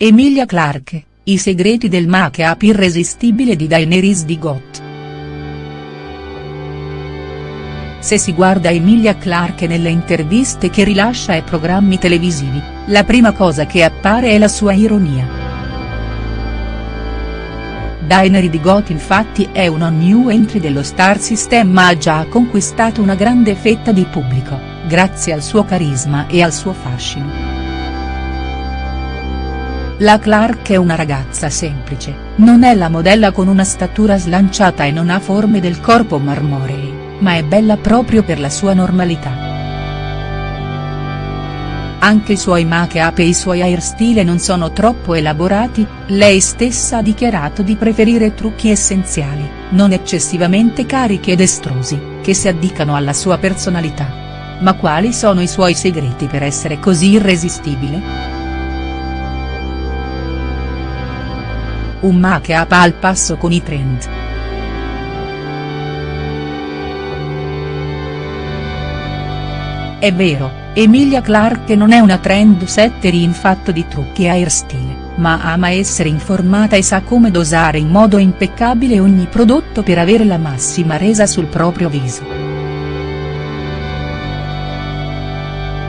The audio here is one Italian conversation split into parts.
Emilia Clarke, i segreti del make-up irresistibile di Daenerys di Got. Se si guarda Emilia Clarke nelle interviste che rilascia ai programmi televisivi, la prima cosa che appare è la sua ironia. Daenerys di Got infatti è una new entry dello Star System ma ha già conquistato una grande fetta di pubblico, grazie al suo carisma e al suo fascino. La Clark è una ragazza semplice, non è la modella con una statura slanciata e non ha forme del corpo marmorei, ma è bella proprio per la sua normalità. Anche i suoi make-up e i suoi hairstyle non sono troppo elaborati, lei stessa ha dichiarato di preferire trucchi essenziali, non eccessivamente carichi ed estrosi, che si addicano alla sua personalità. Ma quali sono i suoi segreti per essere così irresistibile?. Un make-up al passo con i trend. È vero, Emilia Clarke non è una trendsetter in fatto di trucchi e hairstyle, ma ama essere informata e sa come dosare in modo impeccabile ogni prodotto per avere la massima resa sul proprio viso.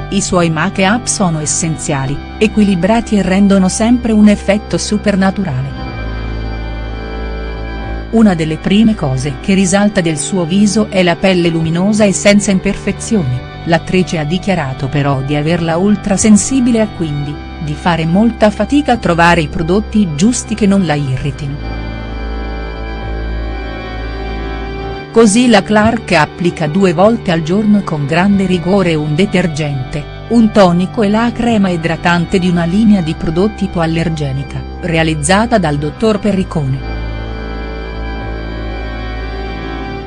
I suoi make-up sono essenziali, equilibrati e rendono sempre un effetto supernaturale. Una delle prime cose che risalta del suo viso è la pelle luminosa e senza imperfezioni, l'attrice ha dichiarato però di averla ultrasensibile e quindi, di fare molta fatica a trovare i prodotti giusti che non la irritino. Così la Clark applica due volte al giorno con grande rigore un detergente, un tonico e la crema idratante di una linea di prodotti ipoallergenica, realizzata dal dottor Perricone.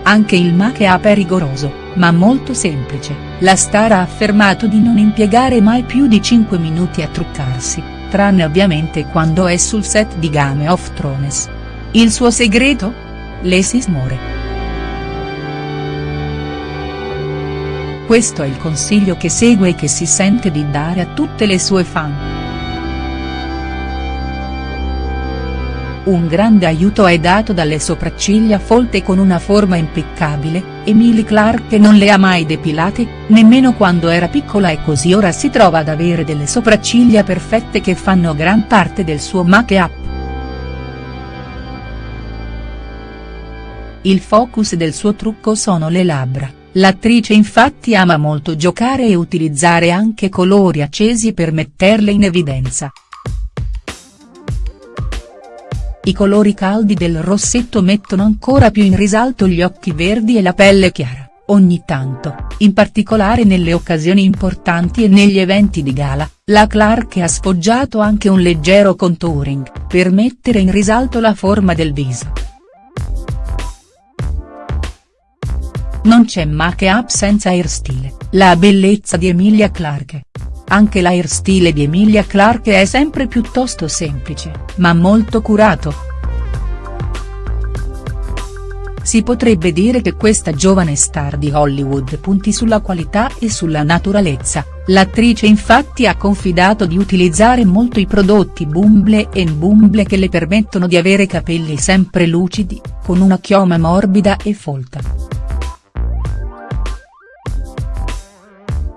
Anche il make-up è rigoroso, ma molto semplice, la star ha affermato di non impiegare mai più di 5 minuti a truccarsi, tranne ovviamente quando è sul set di Game of Thrones. Il suo segreto? Lesis More. Questo è il consiglio che segue e che si sente di dare a tutte le sue fan. Un grande aiuto è dato dalle sopracciglia folte con una forma impeccabile, Emily Clark non le ha mai depilate, nemmeno quando era piccola e così ora si trova ad avere delle sopracciglia perfette che fanno gran parte del suo make-up. Il focus del suo trucco sono le labbra, l'attrice infatti ama molto giocare e utilizzare anche colori accesi per metterle in evidenza. I colori caldi del rossetto mettono ancora più in risalto gli occhi verdi e la pelle chiara, ogni tanto, in particolare nelle occasioni importanti e negli eventi di gala, la Clark ha sfoggiato anche un leggero contouring, per mettere in risalto la forma del viso. Non c'è make-up senza hairstyle, la bellezza di Emilia Clarke. Anche l'airstyle di Emilia Clarke è sempre piuttosto semplice, ma molto curato. Si potrebbe dire che questa giovane star di Hollywood punti sulla qualità e sulla naturalezza, l'attrice infatti ha confidato di utilizzare molto i prodotti Bumble Bumble che le permettono di avere capelli sempre lucidi, con una chioma morbida e folta.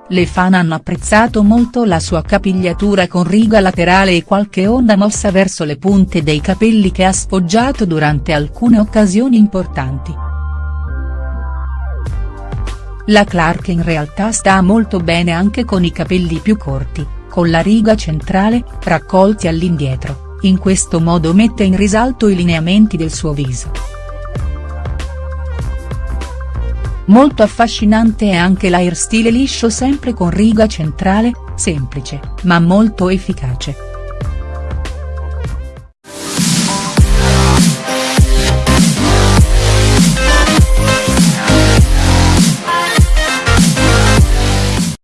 Le fan hanno apprezzato molto la sua capigliatura con riga laterale e qualche onda mossa verso le punte dei capelli che ha sfoggiato durante alcune occasioni importanti. La Clark in realtà sta molto bene anche con i capelli più corti, con la riga centrale, raccolti all'indietro, in questo modo mette in risalto i lineamenti del suo viso. Molto affascinante è anche l'airstyle liscio sempre con riga centrale, semplice, ma molto efficace.